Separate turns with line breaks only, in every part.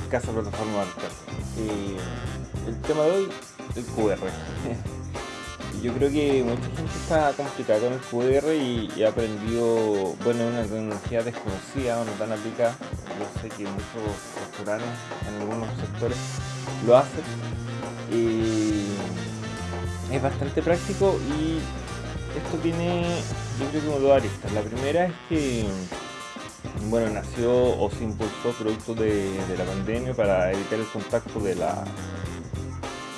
Barcasa Plataforma Barcasa. Eh, el tema de hoy, el QR. Yo creo que mucha gente está complicada con el QR y, ha aprendido, bueno, una tecnología desconocida o no tan aplicada. Yo sé que muchos restaurantes en algunos sectores lo hacen. es bastante práctico y esto tiene, yo creo que como dos aristas. La primera es que bueno, nació o se impulsó producto de, la pandemia para evitar el contacto de, la,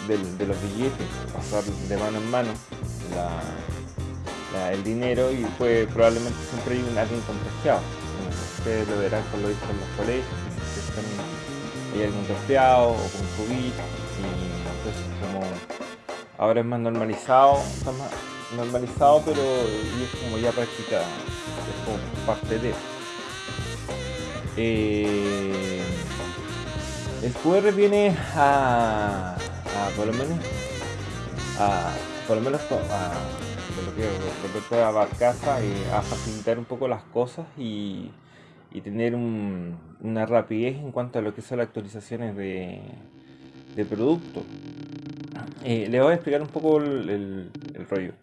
de, los billetes, pasar de mano en mano el dinero y fue probablemente siempre hay un, alguien contagiado. Ustedes lo verán con lo visto en los colegios, hay alguien contagiado o con COVID y entonces como ahora es más normalizado, está más normalizado pero es como ya practicado, es como parte de eh, el QR viene a, por lo menos a, por lo menos a, respecto a y a facilitar un poco las cosas y, tener una rapidez en cuanto a lo que son las actualizaciones de, de producto. Eh, les voy a explicar un poco el rollo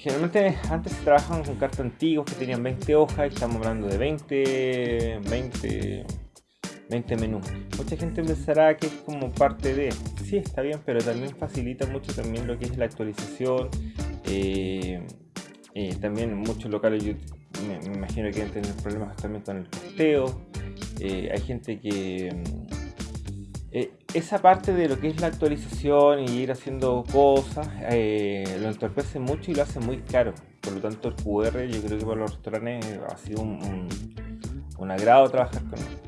generalmente antes se trabajaban con cartas antiguas que tenían 20 hojas estamos hablando de 20, 20, 20 menús. Mucha gente pensará que es como parte de, sí está bien, pero también facilita mucho también lo que es la actualización. Eh, eh, también muchos locales yo me, imagino que deben tener problemas también con el costeo. Eh, hay gente que eh, esa parte de lo que es la actualización y ir haciendo cosas eh, lo entorpece mucho y lo hace muy caro. Por lo tanto, el QR yo creo que para los restaurantes ha sido un, agrado trabajar con él.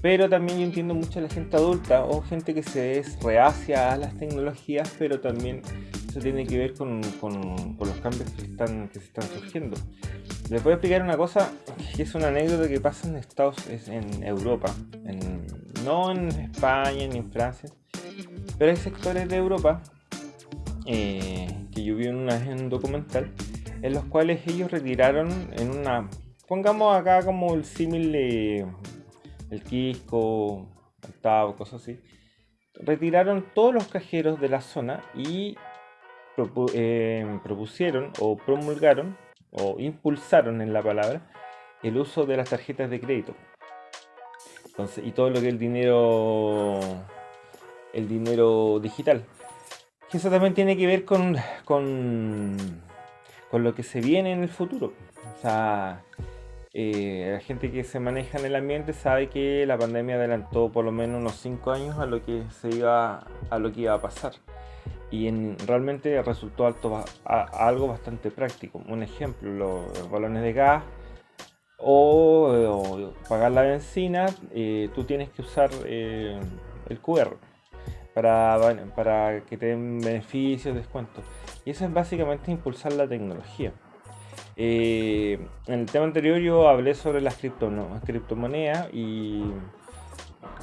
Pero también yo entiendo mucho a la gente adulta o gente que se es reacia a las tecnologías, pero también eso tiene que ver con, los cambios que, que se están surgiendo. Les voy a explicar una cosa que es una anécdota que pasa en Estados en Europa, en no en España ni en Francia, pero hay sectores de Europa eh, que yo vi en, una, en un documental en los cuales ellos retiraron en una, pongamos acá como el símil de el Quisco, el Tavo, cosas así, retiraron todos los cajeros de la zona y eh, propusieron o promulgaron o impulsaron en la palabra el uso de las tarjetas de crédito y todo lo que es el dinero el dinero digital. eso también tiene que ver con, con, con lo que se viene en el futuro. O sea, eh, la gente que se maneja en el ambiente sabe que la pandemia adelantó por lo menos unos 5 años a lo que se iba a lo que iba a pasar y en, realmente resultó algo bastante práctico. Un ejemplo, los balones de gas o, pagar la benzina, eh, tú tienes que usar eh, el QR para, para que te den beneficios, descuentos. Y eso es básicamente impulsar la tecnología. Eh, en el tema anterior yo hablé sobre las criptomonedas y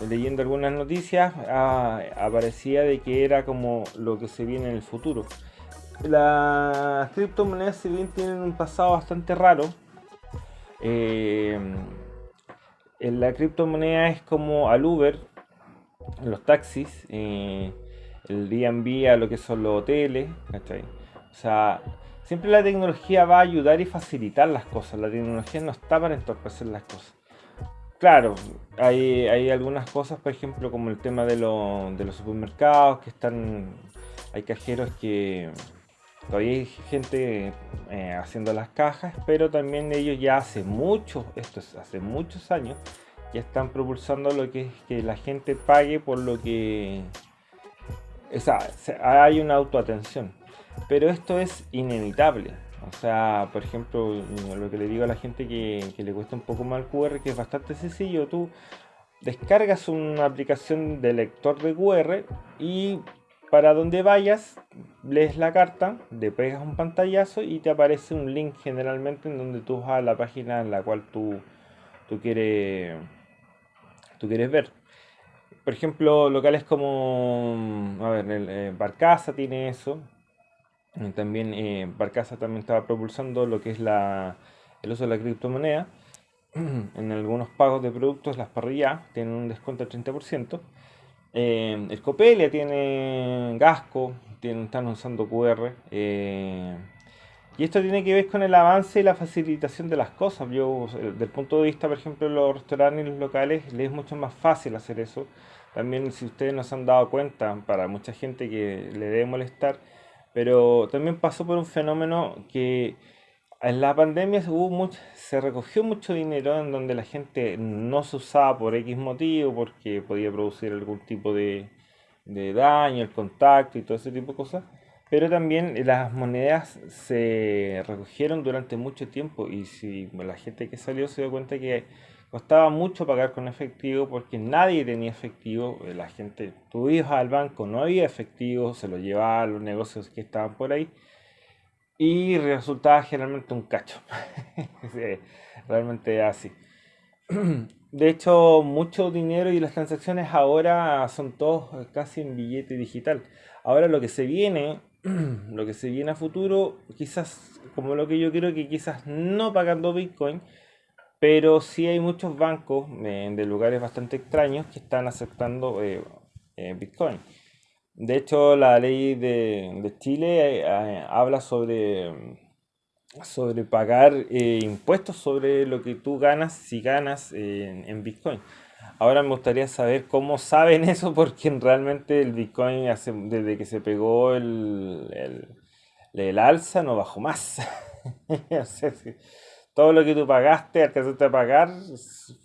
leyendo algunas noticias ah, aparecía de que era como lo que se viene en el futuro. Las criptomonedas si bien tienen un pasado bastante raro, eh, la criptomoneda es como al Uber, los taxis, eh, el Airbnb a lo que son los hoteles, O sea, siempre la tecnología va a ayudar y facilitar las cosas, la tecnología no está para entorpecer las cosas. Claro, hay, algunas cosas, por ejemplo, como el tema de, los supermercados, que están, hay cajeros que Todavía hay gente eh, haciendo las cajas, pero también ellos ya hace mucho, esto es hace muchos años, ya están propulsando lo que es que la gente pague por lo que... O sea, hay una autoatención. Pero esto es inevitable. O sea, por ejemplo, lo que le digo a la gente que, le cuesta un poco más el QR, que es bastante sencillo. Tú descargas una aplicación de lector de QR y para donde vayas, lees la carta, le pegas un pantallazo y te aparece un link generalmente en donde tú vas a la página en la cual tú, tú, quieres, tú quieres ver. Por ejemplo, locales como, a ver, el, eh, Barcaza tiene eso. También eh, Barcaza también estaba propulsando lo que es la, el uso de la criptomoneda. en algunos pagos de productos, las parrillas tienen un descuento del 30%. Eh, el Copelia tiene Gasco, tienen, están usando QR. Eh, y esto tiene que ver con el avance y la facilitación de las cosas. Yo, desde el punto de vista, por ejemplo, de los restaurantes y los locales, les es mucho más fácil hacer eso. También, si ustedes no se han dado cuenta, para mucha gente que le debe molestar, pero también pasó por un fenómeno que en la pandemia hubo mucho, se recogió mucho dinero en donde la gente no se usaba por X motivo, porque podía producir algún tipo de, de daño, el contacto y todo ese tipo de cosas. Pero también las monedas se recogieron durante mucho tiempo y si la gente que salió se dio cuenta que costaba mucho pagar con efectivo porque nadie tenía efectivo, la gente, tú ibas al banco, no había efectivo, se lo llevaba a los negocios que estaban por ahí y resultaba generalmente un cacho. realmente así. De hecho, mucho dinero y las transacciones ahora son todos casi en billete digital. Ahora lo que se viene, lo que se viene a futuro, quizás como lo que yo creo que quizás no pagando Bitcoin, pero sí hay muchos bancos eh, de lugares bastante extraños que están aceptando eh, eh, Bitcoin. De hecho, la ley de, Chile eh, habla sobre, sobre pagar impuestos sobre lo que tú ganas si ganas en Bitcoin. Ahora me gustaría saber cómo saben eso, porque realmente el Bitcoin desde que se pegó el, el, alza no bajó más. todo lo que tú pagaste, alcanzaste a pagar,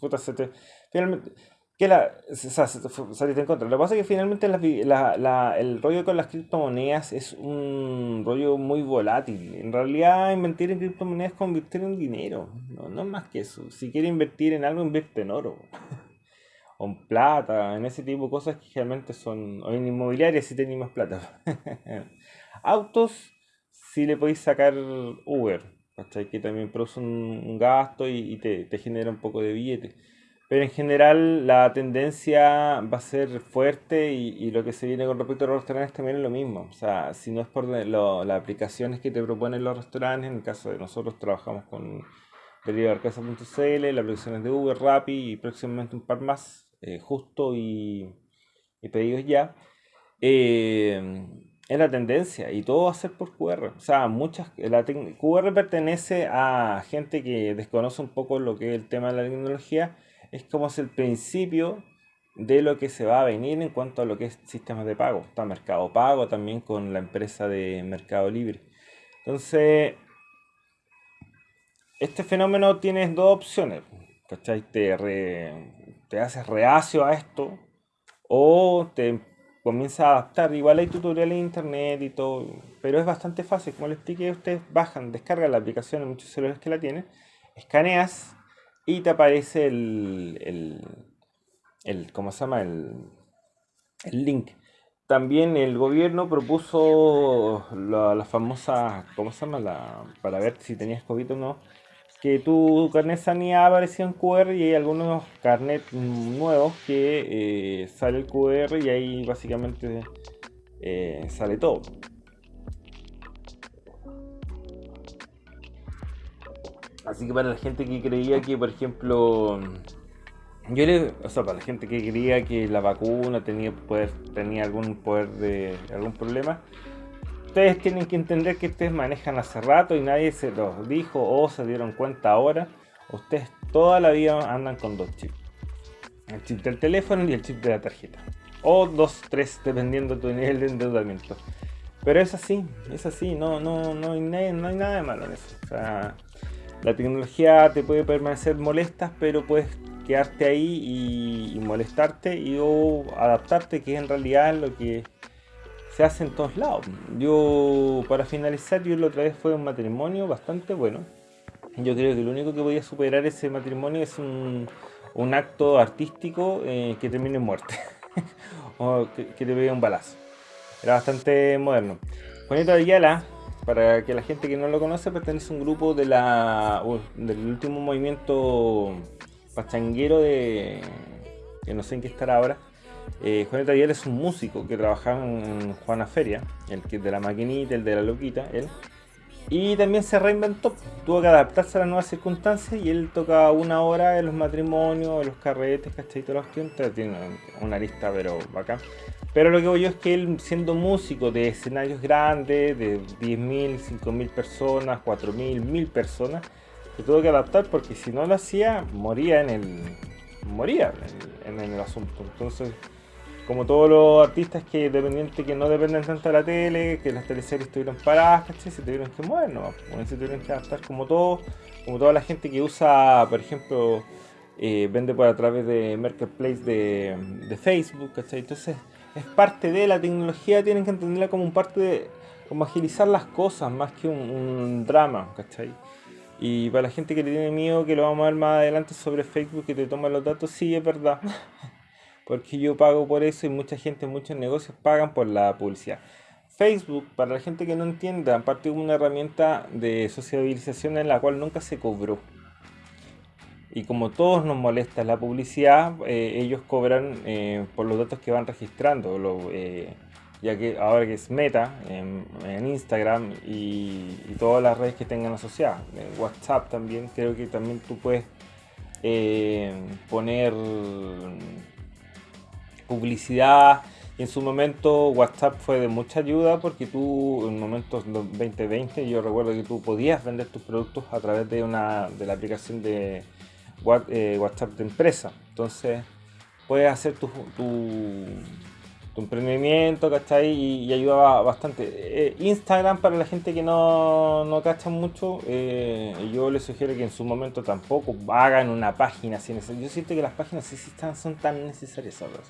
puta, se te, finalmente, que la, saliste en contra. Lo que pasa es que finalmente el rollo con las criptomonedas es un rollo muy volátil. En realidad, invertir en criptomonedas es convertir en dinero. No, es más que eso. Si quieres invertir en algo, invierte en oro. o en plata, en ese tipo de cosas que realmente son. O en inmobiliarias si tenéis más plata. Autos, si le podéis sacar Uber. Que también produce un, gasto y, te, te genera un poco de billete pero en general la tendencia va a ser fuerte y, lo que se viene con respecto a los restaurantes también es lo mismo. O sea, si no es por las aplicaciones que te proponen los restaurantes, en el caso de nosotros trabajamos con delivercasa.cl, las aplicaciones de Uber, Rappi y próximamente un par más, eh, Justo y, Pedidos Ya, eh, es la tendencia y todo va a ser por QR. O sea, muchas, la QR pertenece a gente que desconoce un poco lo que es el tema de la tecnología es como es el principio de lo que se va a venir en cuanto a lo que es sistemas de pago. Está Mercado Pago también con la empresa de Mercado Libre. Entonces, este fenómeno tiene dos opciones. ¿Cachai? Te haces reacio a esto o te comienza a adaptar. Igual hay tutoriales en internet y todo, pero es bastante fácil. Como les expliqué, ustedes bajan, descargan la aplicación en muchos celulares que la tienen, escaneas y te aparece el, el, el ¿cómo se llama? El, el link. También el gobierno propuso la, famosa, ¿cómo se llama? La, para ver si tenías COVID o no, que tu carnet sanidad aparecía en QR y hay algunos carnet nuevos que eh, sale el QR y ahí básicamente eh, sale todo. Así que para la gente que creía que, por ejemplo, yo le, o sea, para la gente que creía que la vacuna tenía poder, tenía algún poder de algún problema, ustedes tienen que entender que ustedes manejan hace rato y nadie se los dijo o se dieron cuenta ahora. Ustedes toda la vida andan con dos chips. El chip del teléfono y el chip de la tarjeta. O dos, tres, dependiendo de tu nivel de endeudamiento. Pero es así, es así, no, no, no, hay, nada de malo en eso. O sea, la tecnología te puede permanecer molesta, pero puedes quedarte ahí y, molestarte y o adaptarte, que en realidad es lo que se hace en todos lados. Yo, para finalizar, yo la otra vez fue un matrimonio bastante bueno. Yo creo que lo único que podía superar ese matrimonio es un, acto artístico eh, que termine en muerte. o que, te pegue un balazo. Era bastante moderno. Juanito Ayala para que la gente que no lo conoce, pertenece a un grupo de la, del último movimiento pachanguero de... que no sé en qué estará ahora. Eh, Juan Taller es un músico que trabajaba en Juana Feria, el que de la maquinita, el de la loquita, él. Y también se reinventó, tuvo que adaptarse a las nuevas circunstancias y él toca una hora en los matrimonios, en los carretes, ¿cachai? Tiempos, tiene una lista pero bacán. Pero lo que voy yo es que él siendo músico de escenarios grandes, de 10.000, 5.000 personas, 4.000, 1.000 personas, se tuvo que adaptar porque si no lo hacía, moría en el, moría en el, asunto. Entonces, como todos los artistas que dependientes que no dependen tanto de la tele, que las teleseries estuvieron paradas, ¿cachai? Se tuvieron que mover, ¿no? se tuvieron que adaptar como todo, como toda la gente que usa, por ejemplo, eh, vende por a través de Marketplace de, de Facebook, ¿cachai? Entonces, es parte de la tecnología, tienen que entenderla como un parte de, como agilizar las cosas, más que un, un drama, ¿cachai? Y para la gente que le tiene miedo, que lo vamos a ver más adelante sobre Facebook, que te toma los datos, sí, es verdad. Porque yo pago por eso y mucha gente, muchos negocios pagan por la publicidad. Facebook, para la gente que no entienda, aparte de una herramienta de sociabilización en la cual nunca se cobró. Y como todos nos molesta la publicidad, eh, ellos cobran eh, por los datos que van registrando. Eh, ya que ahora que es Meta, en, Instagram y, todas las redes que tengan asociadas, en WhatsApp también, creo que también tú puedes eh, poner publicidad. En su momento WhatsApp fue de mucha ayuda porque tú en momentos 2020 yo recuerdo que tú podías vender tus productos a través de una de la aplicación de eh, WhatsApp de empresa. Entonces puedes hacer tu tu emprendimiento, ¿cachai? Y, y ayuda bastante. Eh, Instagram, para la gente que no, no cacha mucho, eh, yo les sugiero que en su momento tampoco hagan una página sin Yo siento que las páginas sí, sí están, son tan necesarias ahora.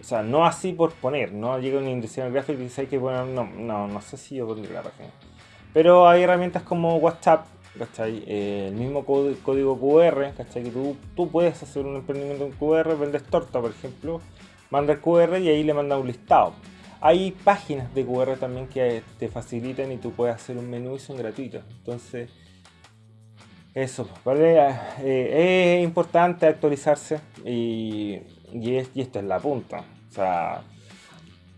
O sea, no así por poner, no llega un diseñador gráfico y dice hay que poner, no, no, no sé si yo pondría la página. Pero hay herramientas como WhatsApp, ¿cachai? Eh, el mismo código QR, ¿cachai? Que tú, tú puedes hacer un emprendimiento en QR, vendes torta, por ejemplo, manda el QR y ahí le manda un listado. Hay páginas de QR también que te facilitan y tú puedes hacer un menú y son gratuitos. Entonces, eso, ¿vale? Eh, es importante actualizarse y, y, esto es la punta. O sea,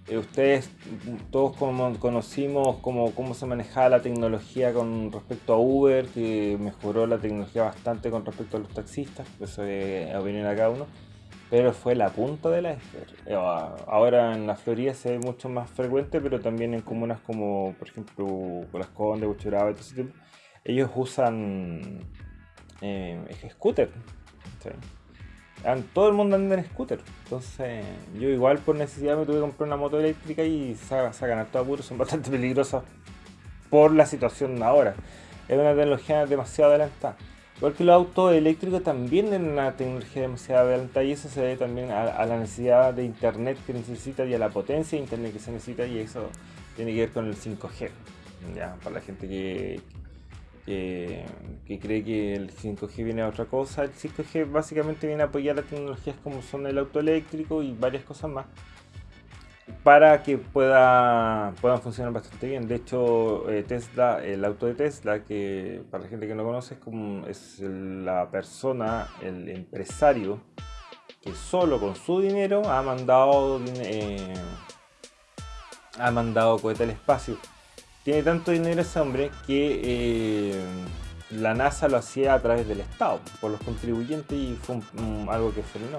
eh, ustedes todos conocimos cómo, cómo se manejaba la tecnología con respecto a Uber, que mejoró la tecnología bastante con respecto a los taxistas, eso es a cada uno pero fue la punta de la iceberg. Eh, ahora en la Florida se ve mucho más frecuente, pero también en comunas como, por ejemplo, Las Condes, Buchuraba todo ese tipo, ellos usan eh, scooter. Todo el mundo anda en scooter. Entonces, yo igual por necesidad me tuve que comprar una moto eléctrica y sacan a todo apuro, son bastante peligrosas por la situación ahora. Es una tecnología demasiado adelantada. Igual que los autos eléctricos también tienen una tecnología demasiado adelantada y eso se debe también a, la necesidad de internet que necesita y a la potencia de internet que se necesita y eso tiene que ver con el 5G. ¿ya? Para la gente que, que, cree que el 5G viene a otra cosa, el 5G básicamente viene a apoyar las tecnologías como son el auto eléctrico y varias cosas más para que pueda, puedan funcionar bastante bien. De hecho, eh, Tesla, el auto de Tesla, que para la gente que no conoce es, como, es la persona, el empresario, que solo con su dinero ha mandado, eh, ha mandado cohete al espacio. Tiene tanto dinero ese hombre que eh, la NASA lo hacía a través del Estado, por los contribuyentes y fue algo que frenó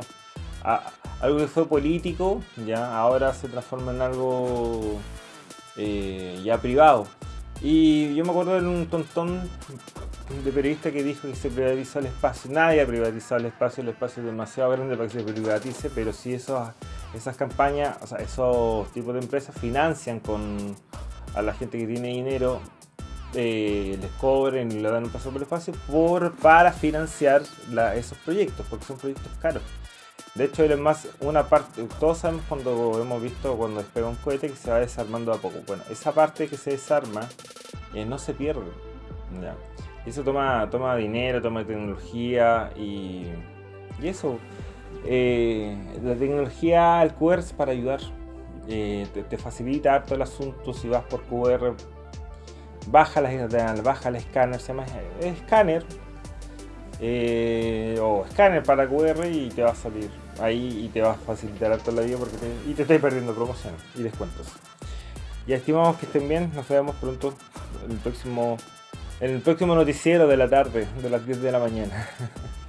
algo que fue político, ya ahora se transforma en algo eh, ya privado. Y yo me acuerdo de un tontón de periodista que dijo que se privatizó el espacio. Nadie ha privatizado el espacio, el espacio es demasiado grande para que se privatice, pero si esos, esas campañas, o sea, esos tipos de empresas financian con a la gente que tiene dinero, eh, les cobren y le dan un paso por el espacio por, para financiar esos proyectos, porque son proyectos caros. De hecho, es más una parte, todos sabemos cuando hemos visto cuando despega un cohete que se va desarmando a poco. Bueno, esa parte que se desarma eh, no se pierde. ¿ya? Eso toma, toma dinero, toma tecnología y, y eso. Eh, la tecnología, el QR es para ayudar. Eh, te, facilita todo el asunto si vas por QR. Baja, la, baja el escáner, se llama escáner. o escáner para QR y te va a salir ahí y te va a facilitar toda la vida porque te, y te estoy perdiendo promociones y descuentos. Ya estimamos que estén bien, nos vemos pronto. el próximo, en el próximo noticiero de la tarde, de las 10 de la mañana.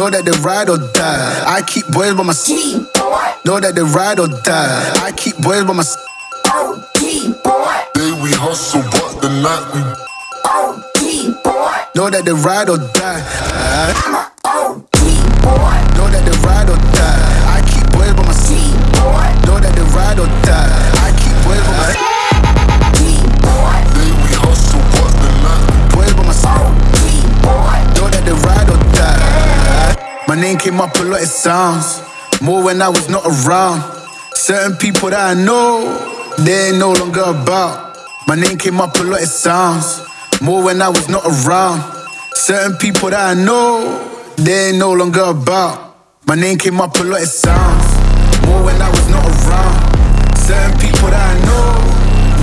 Know that they ride or die. I keep boys by my side. Know that they ride or die. I keep boys by my side.
Day we hustle, but the night
we Know that they ride or die. My name came up a lot, it sounds more when I was not around. Certain people that I know, they ain't no longer about. My name came up a lot, it sounds more when I was not around. Certain people that I know, they ain't no longer about. My name came up a lot, it sounds more when I was not around. Certain people that I know,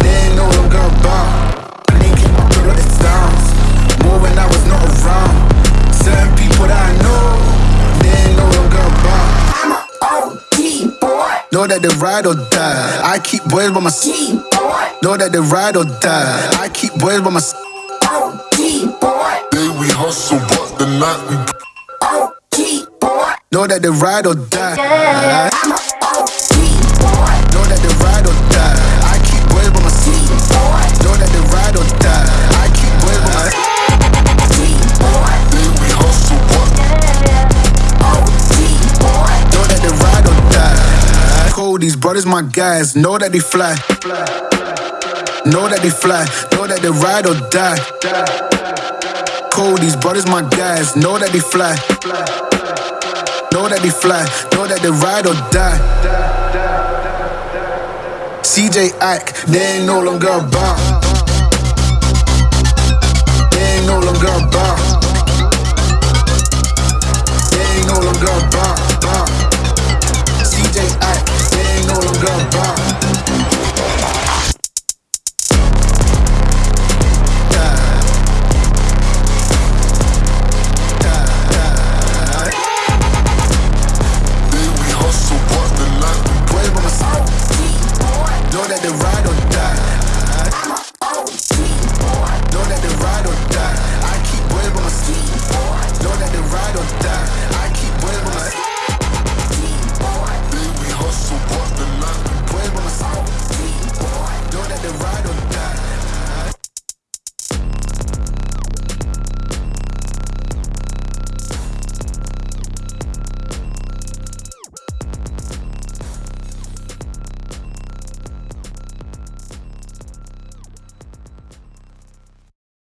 they ain't no longer about. My name came up a lot, it sounds more when I was not around. Know that they ride or die. I keep boys by my side. Know that they ride or die. I keep boys by my side.
day we hustle, but the night we
O.T. boy. know that they ride or die. These brothers my guys. Know that they fly. Know that they fly. Know that they ride or die. Cold, these brothers my guys. Know that they fly. Know that they fly. Know that they ride or die. CJ Ike, they ain't no longer about.